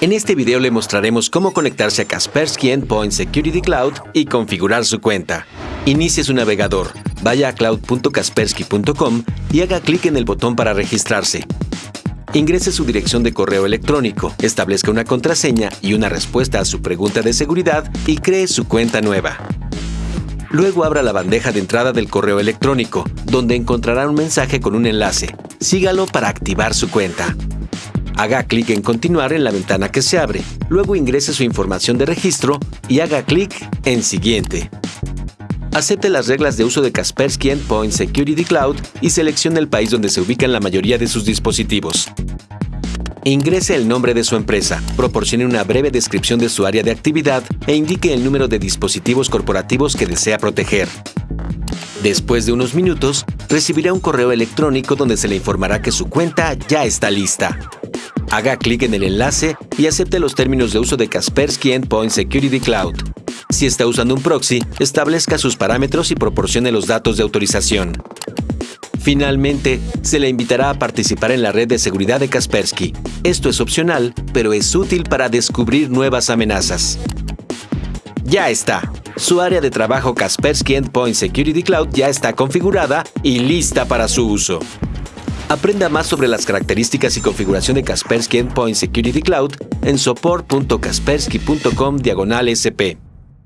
En este video le mostraremos cómo conectarse a Kaspersky Endpoint Security Cloud y configurar su cuenta. Inicie su navegador, vaya a cloud.kaspersky.com y haga clic en el botón para registrarse. Ingrese su dirección de correo electrónico, establezca una contraseña y una respuesta a su pregunta de seguridad y cree su cuenta nueva. Luego abra la bandeja de entrada del correo electrónico, donde encontrará un mensaje con un enlace. Sígalo para activar su cuenta. Haga clic en Continuar en la ventana que se abre. Luego ingrese su información de registro y haga clic en Siguiente. Acepte las reglas de uso de Kaspersky Endpoint Security Cloud y seleccione el país donde se ubican la mayoría de sus dispositivos. Ingrese el nombre de su empresa, proporcione una breve descripción de su área de actividad e indique el número de dispositivos corporativos que desea proteger. Después de unos minutos, recibirá un correo electrónico donde se le informará que su cuenta ya está lista. Haga clic en el enlace y acepte los términos de uso de Kaspersky Endpoint Security Cloud. Si está usando un proxy, establezca sus parámetros y proporcione los datos de autorización. Finalmente, se le invitará a participar en la red de seguridad de Kaspersky. Esto es opcional, pero es útil para descubrir nuevas amenazas. Ya está. Su área de trabajo Kaspersky Endpoint Security Cloud ya está configurada y lista para su uso. Aprenda más sobre las características y configuración de Kaspersky Endpoint Security Cloud en support.kaspersky.com/sp.